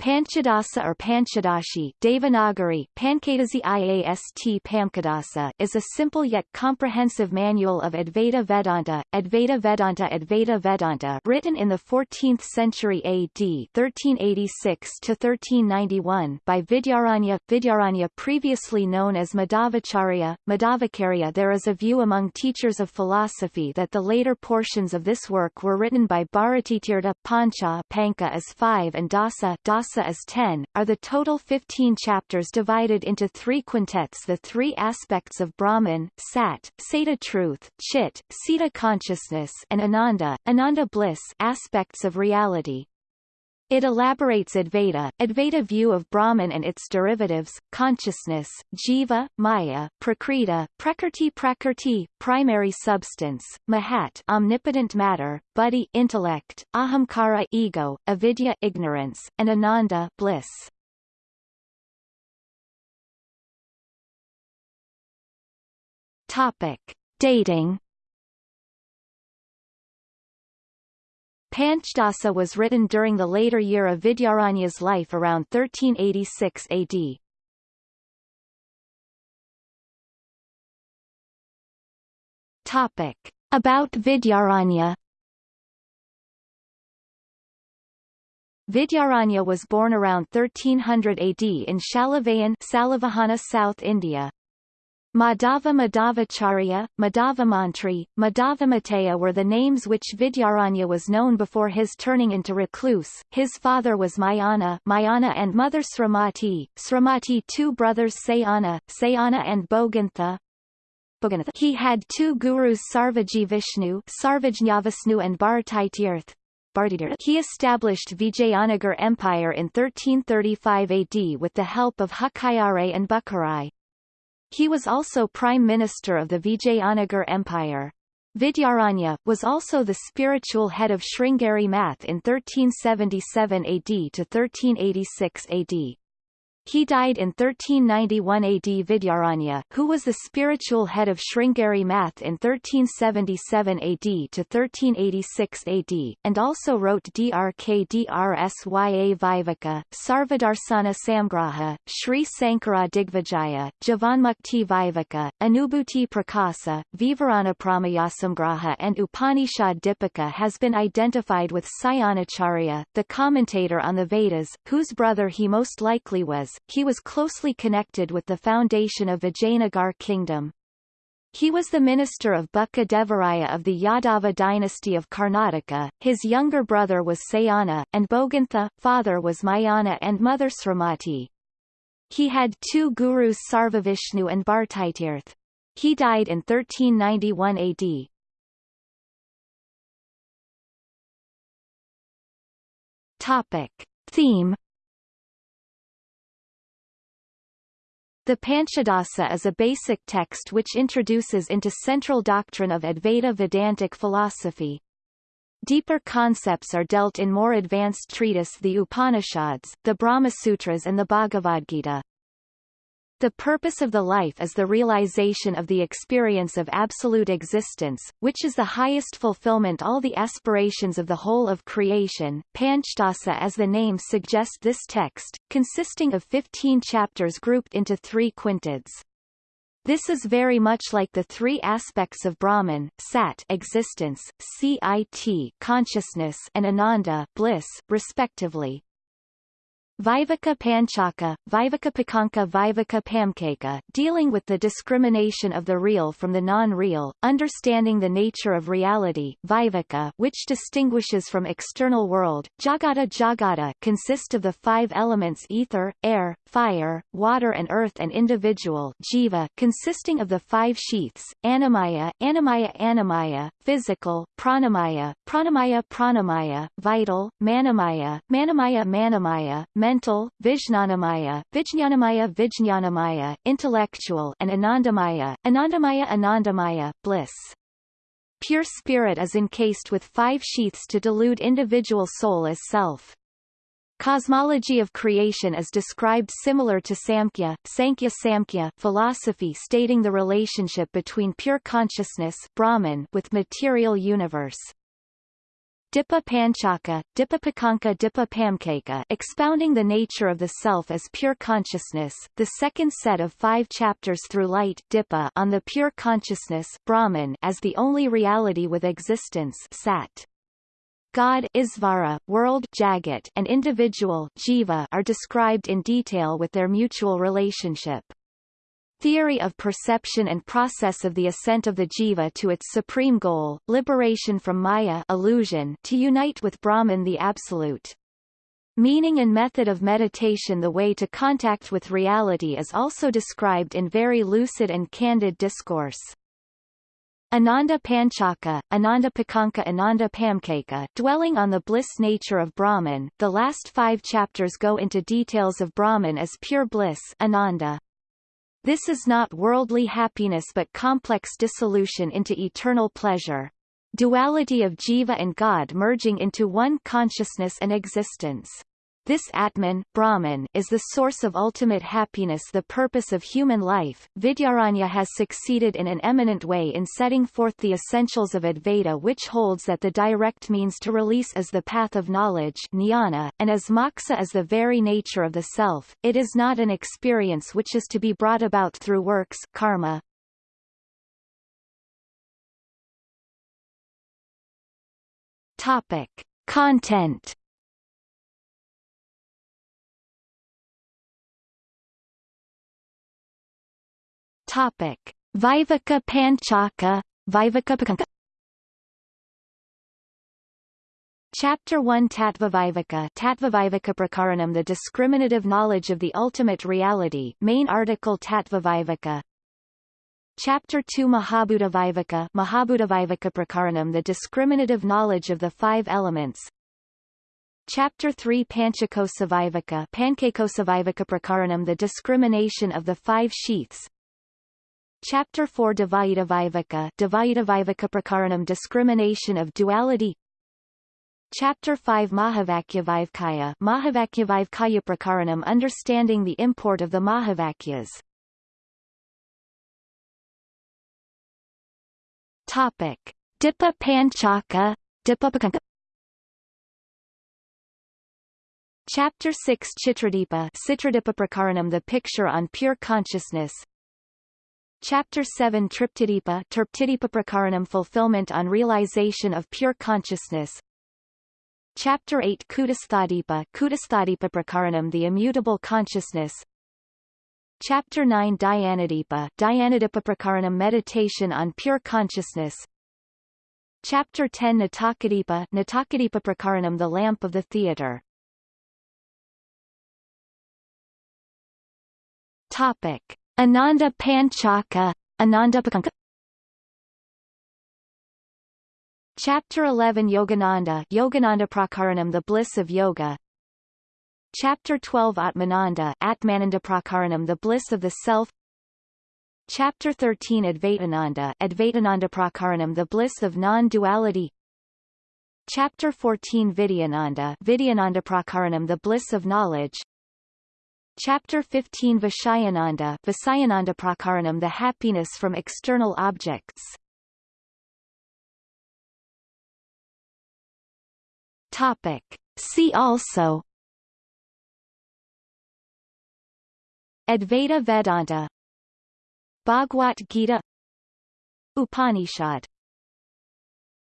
Panchadasa or Panchadashi Devanagari, Pankadasi IAST Pamkadasa is a simple yet comprehensive manual of Advaita Vedanta, Advaita Vedanta Advaita Vedanta written in the 14th century AD 1386-1391 by Vidyaranya. Vidyaranya previously known as Madhavacharya, Madhavacarya There is a view among teachers of philosophy that the later portions of this work were written by Bharatitirtha Pancha Panka as 5 and Dasa, Dasa Rasa is 10, are the total 15 chapters divided into three quintets the three aspects of Brahman, Sat, Sata truth, Chit, Sita consciousness and Ananda, Ananda bliss aspects of reality. It elaborates Advaita, Advaita view of Brahman and its derivatives, consciousness, jiva, maya, prakriti, prakrti prakrti, primary substance, mahat omnipotent matter, buddhi intellect, ahamkara ego, avidya ignorance, and ananda bliss. Topic. Dating Panchdasa was written during the later year of Vidyaranya's life around 1386 AD. Topic. About Vidyaranya Vidyaranya was born around 1300 AD in Shalavayan Salavahana South India. Madhava Madhavacharya, Madhavamantri, Madhavamataya were the names which Vidyaranya was known before his turning into recluse. His father was Mayana, Mayana and mother Sramati, Sramati two brothers Sayana, Sayana and Bogantha. Bogantha. He had two gurus Sarvaji Vishnu, Sarvajñavishnu and Bharatitirth. He established Vijayanagar Empire in 1335 AD with the help of Hukyare and Bukharai. He was also Prime Minister of the Vijayanagar Empire. Vidyaranya, was also the spiritual head of Sringeri Math in 1377 AD to 1386 AD. He died in 1391 AD Vidyaranya, who was the spiritual head of Sringeri Math in 1377 AD to 1386 AD, and also wrote Drk Drsya Sarvadarsana Samgraha, Sri Sankara Digvijaya, Jivanmukti Viveka, Anubhuti Prakasa, Vivarana Prameyasamgraha and Upanishad Dipika has been identified with Sayanacharya, the commentator on the Vedas, whose brother he most likely was, he was closely connected with the foundation of Vijayanagar kingdom. He was the minister of Bukka Devaraya of the Yadava dynasty of Karnataka, his younger brother was Sayana, and Bogantha, father was Mayana and mother Sramati. He had two gurus Sarvavishnu and Bharatitirth. He died in 1391 AD. Topic. Theme The Panchadasa is a basic text which introduces into central doctrine of Advaita Vedantic philosophy. Deeper concepts are dealt in more advanced treatise the Upanishads, the Brahma Sutras and the Bhagavad Gita. The purpose of the life is the realization of the experience of absolute existence, which is the highest fulfillment all the aspirations of the whole of creation. Panchdasa as the name suggests this text, consisting of 15 chapters grouped into three quintids. This is very much like the three aspects of Brahman, Sat existence, Cit consciousness and Ananda bliss, respectively. Viveka Panchaka, Viveka Pakanka Viveka Pamkaka dealing with the discrimination of the real from the non-real, understanding the nature of reality Viveka which distinguishes from external world, Jagata Jagata consist of the five elements ether, air, fire, water and earth and individual jiva consisting of the five sheaths, Annamaya, Annamaya Annamaya, physical, Pranamaya, Pranamaya Pranamaya, vital, Manamaya, Manamaya Manamaya, mental, Vijnanamaya, Vijnanamaya Vijnanamaya, intellectual and Anandamaya, Anandamaya Anandamaya, bliss. Pure spirit is encased with five sheaths to delude individual soul as self. Cosmology of creation is described similar to Samkhya, Sankhya Samkhya philosophy stating the relationship between pure consciousness Brahman with material universe. Dipa Panchaka, Dipapakanka Dipapamkaka expounding the nature of the self as pure consciousness, the second set of five chapters through light Dipa on the pure consciousness Brahman as the only reality with existence Sat. God Isvara, world Jagat, and individual Jiva are described in detail with their mutual relationship. Theory of perception and process of the ascent of the jiva to its supreme goal, liberation from maya illusion to unite with Brahman the Absolute. Meaning and method of meditation The way to contact with reality is also described in very lucid and candid discourse. Ananda Panchaka, Ananda Pakanka Ananda Pamkaka dwelling on the bliss nature of Brahman, the last five chapters go into details of Brahman as pure bliss Ananda. This is not worldly happiness but complex dissolution into eternal pleasure. Duality of jiva and God merging into one consciousness and existence. This Atman, Brahman, is the source of ultimate happiness the purpose of human life. Vidyaranya has succeeded in an eminent way in setting forth the essentials of Advaita which holds that the direct means to release is the path of knowledge jnana, and as moksha is the very nature of the self, it is not an experience which is to be brought about through works karma. Topic. Content Topic: Viveka Panchaka, Viveka Chapter 1 Tattvaviveka Tattvaviveka Prakaranam The discriminative knowledge of the ultimate reality. Main article Tattvaviveka Chapter 2 Mahabhuta Viveka Mahabhuta Viveka Prakaranam The discriminative knowledge of the five elements. Chapter 3 Panchakosa Viveka Panchakosa Viveka Prakaranam The discrimination of the five sheaths Chapter 4 Dvaita Viveka Dvaita Viveka Prakaranam Discrimination of Duality. Chapter 5 Mahavakyavivkaya Mahavakyavivkaya Prakaranam Understanding the import of the Mahavakyas. Topic. Dipa Panchaka Dipapakanka. Chapter 6 Chitradipa Citradipa Prakaranam The picture on pure consciousness Chapter 7 Triptidipa Triptidipa Prakaranam Fulfillment on realization of pure consciousness. Chapter 8 Kutastadipa Kutastadipa Prakaranam The immutable consciousness. Chapter 9 Dhyanadipa Dhyanadipa Prakaranam Meditation on pure consciousness. Chapter 10 Natakadipa Natakadipa Prakaranam The lamp of the theater. Topic Ananda Panchaka, Ananda Pakanka Chapter 11 Yogananda Yogananda Prakaranam The Bliss of Yoga. Chapter 12 Atmananda Atmananda Prakaranam The Bliss of the Self. Chapter 13 Advaitananda Advaitananda Prakaranam The Bliss of Non-Duality. Chapter 14 Vidyananda Vidyananda Prakaranam The Bliss of Knowledge Chapter 15 Vishayananda Visayananda Prakaranam The happiness from external objects. Topic. See also. Advaita Vedanta. Bhagavad Gita. Upanishad